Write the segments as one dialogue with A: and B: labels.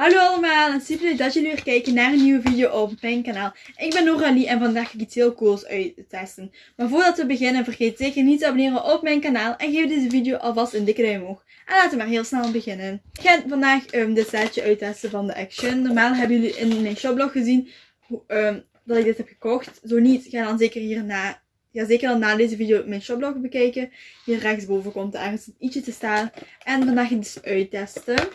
A: Hallo allemaal en super leuk dat jullie weer kijken naar een nieuwe video op mijn kanaal. Ik ben Noralie en vandaag ga ik iets heel cools uittesten. Maar voordat we beginnen vergeet zeker niet te abonneren op mijn kanaal en geef deze video alvast een dikke duim omhoog. En laten we maar heel snel beginnen. Ik ga vandaag um, dit setje uittesten van de Action. Normaal hebben jullie in mijn shoplog gezien um, dat ik dit heb gekocht. Zo niet, ga dan zeker hierna Ga zeker dan na deze video mijn shoplog bekijken. Hier rechtsboven komt er ergens ietsje te staan. En vandaag ga dus uittesten.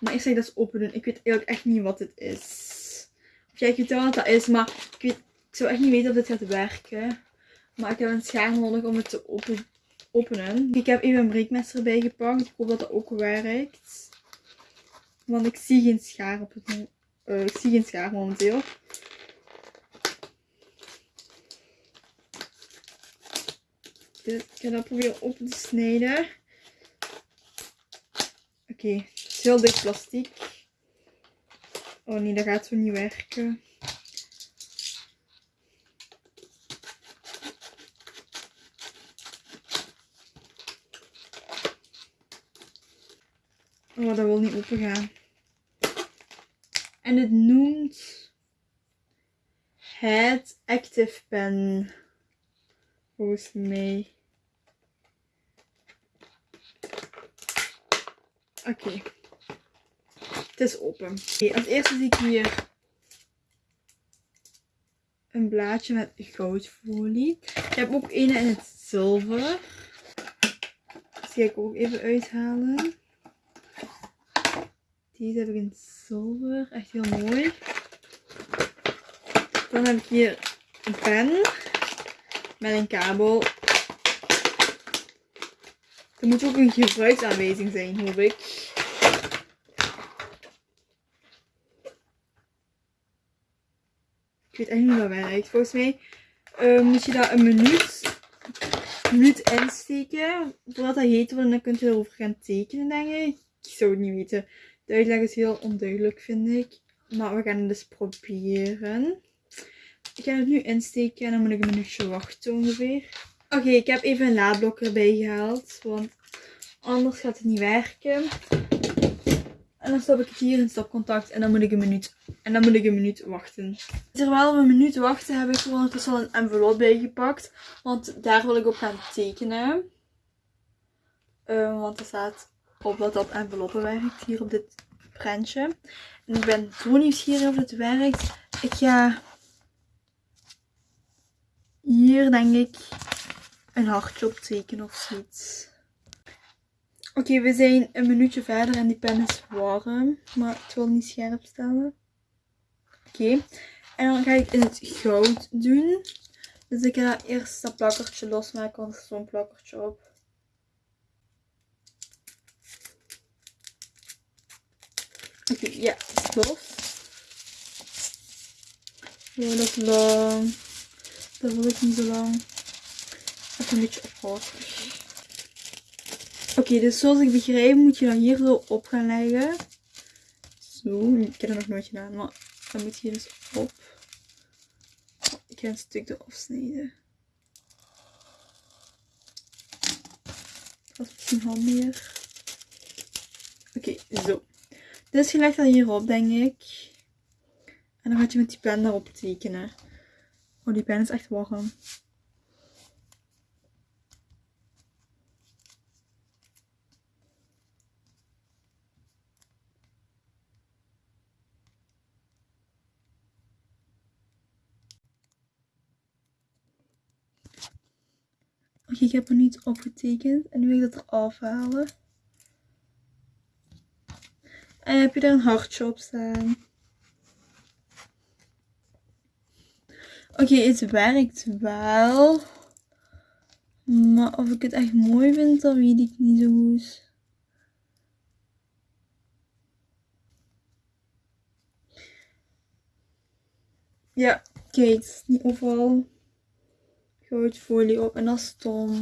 A: Maar eerst ga ik dat eens open. Ik weet eigenlijk echt niet wat dit is. Of ja, ik weet wel wat dat is, maar ik, weet, ik zou echt niet weten of dit gaat werken. Maar ik heb een schaar nodig om het te open, openen. Ik heb even een breekmes erbij gepakt. Ik hoop dat dat ook werkt. Want ik zie geen schaar op het uh, Ik zie geen schaar momenteel. Ik ga dat proberen open te snijden. Oké, het is heel dik plastic. Oh nee, dat gaat zo niet werken. Oh, dat wil niet open gaan. En het noemt het Active Pen. Volgens mij. Oké. Het is open. Als eerste zie ik hier een blaadje met goudfolie. Ik heb ook een in het zilver. Die ga ik ook even uithalen. Deze heb ik in zilver. Echt heel mooi. Dan heb ik hier een pen. Met een kabel. Er moet ook een gebruiksaanwijzing zijn, hoop ik. Ik weet echt niet hoe dat werkt. Volgens mij uh, moet je daar een minuut, minuut insteken. Voordat dat heet wordt en dan kun je erover gaan tekenen, denk ik. Ik zou het niet weten. De uitleg is heel onduidelijk, vind ik. Maar we gaan het dus proberen. Ik ga het nu insteken en dan moet ik een minuutje wachten ongeveer. Oké, ik heb even een laadblok erbij gehaald. Want anders gaat het niet werken. En dan stop ik het hier in stopcontact en dan moet ik een minuut, en dan moet ik een minuut wachten. Terwijl we een minuut wachten heb ik er ondertussen al een envelop bijgepakt. Want daar wil ik op gaan tekenen. Uh, want er staat op dat dat enveloppen werkt hier op dit prentje. En ik ben zo nieuwsgierig of het werkt. Ik ga hier denk ik een hartje op tekenen of zoiets. Oké, we zijn een minuutje verder en die pen is warm. Maar het wil niet scherp stellen. Oké. En dan ga ik in het goud doen. Dus ik ga eerst dat plakkertje losmaken, want er is zo'n plakkertje op. Oké, ja, los. Is lang. Dat wil ik niet zo lang. Even een beetje ophouden. Oké, dus zoals ik begrijp moet je dan hier zo op gaan leggen. Zo, ik heb dat nog nooit gedaan, maar dan moet je dus op. Ik ga een stuk eraf snijden. Dat is misschien handiger. Oké, zo. Dus je legt dat hierop, denk ik. En dan gaat je met die pen daarop tekenen. Oh, die pen is echt warm. Oké, ik heb er niet opgetekend. En nu wil ik dat eraf halen. En heb je daar een hartje op staan. Oké, het werkt wel. Maar of ik het echt mooi vind, dat weet ik niet zo goed. Ja, kijk, niet overal goudfolie op. En dat is stom.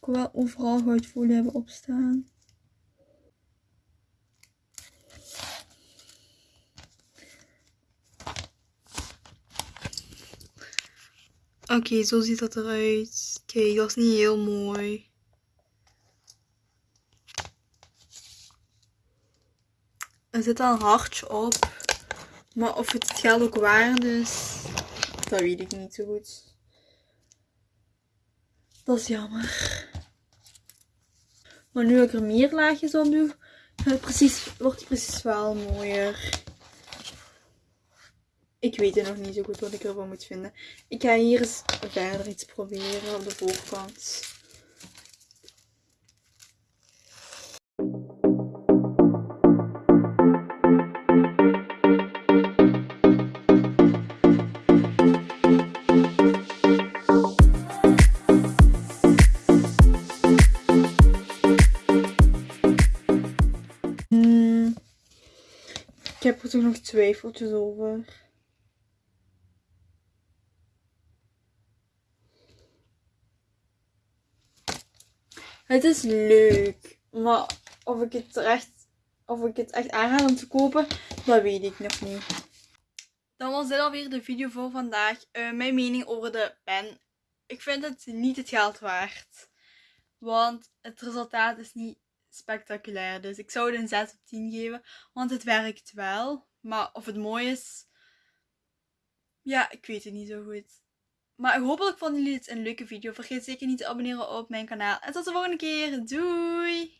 A: Ik wil wel overal goudfolie hebben opstaan. Oké, zo ziet dat eruit. Kijk, dat is niet heel mooi. Er zit al een hartje op. Maar of het het geld ook waard is, dat weet ik niet zo goed. Dat is jammer. Maar nu ik er meer laagjes op doe, het precies, wordt het precies wel mooier. Ik weet het nog niet zo goed wat ik ervan moet vinden. Ik ga hier eens verder iets proberen op de voorkant. Hmm. Ik heb er toch nog twijfeltjes over. Het is leuk, maar of ik het echt, of ik het echt aanraad om te kopen, dat weet ik nog niet. Dan was dit alweer de video voor vandaag. Eh, mijn mening over de pen. Ik vind het niet het geld waard. Want het resultaat is niet spectaculair. Dus ik zou het een 6 op 10 geven. Want het werkt wel. Maar of het mooi is. Ja, ik weet het niet zo goed. Maar hopelijk vonden jullie het een leuke video. Vergeet zeker niet te abonneren op mijn kanaal. En tot de volgende keer. Doei!